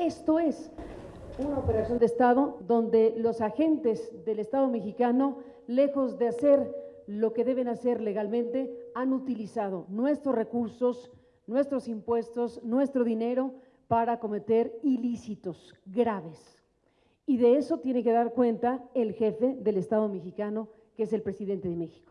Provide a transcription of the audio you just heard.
Esto es una operación de Estado donde los agentes del Estado mexicano, lejos de hacer lo que deben hacer legalmente, han utilizado nuestros recursos, nuestros impuestos, nuestro dinero para cometer ilícitos graves. Y de eso tiene que dar cuenta el jefe del Estado mexicano, que es el presidente de México.